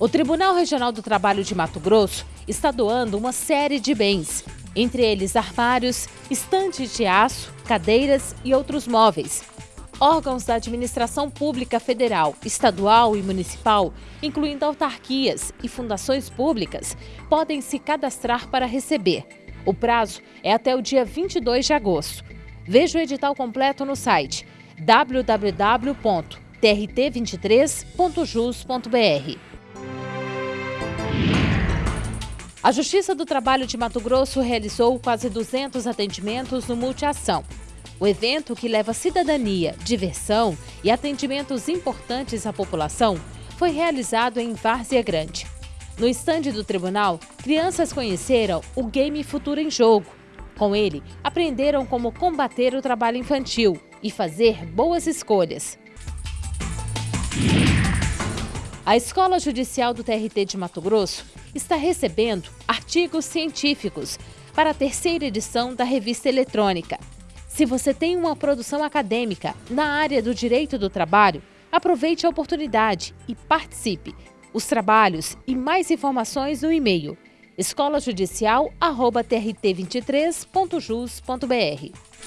O Tribunal Regional do Trabalho de Mato Grosso está doando uma série de bens, entre eles armários, estantes de aço, cadeiras e outros móveis. Órgãos da administração pública federal, estadual e municipal, incluindo autarquias e fundações públicas, podem se cadastrar para receber. O prazo é até o dia 22 de agosto. Veja o edital completo no site www.trt23.jus.br. A Justiça do Trabalho de Mato Grosso realizou quase 200 atendimentos no Multiação. O evento, que leva cidadania, diversão e atendimentos importantes à população, foi realizado em Várzea Grande. No estande do tribunal, crianças conheceram o Game Futuro em Jogo. Com ele, aprenderam como combater o trabalho infantil e fazer boas escolhas. A Escola Judicial do TRT de Mato Grosso está recebendo artigos científicos para a terceira edição da revista eletrônica. Se você tem uma produção acadêmica na área do direito do trabalho, aproveite a oportunidade e participe. Os trabalhos e mais informações no e-mail escolajudicial.trt23.jus.br.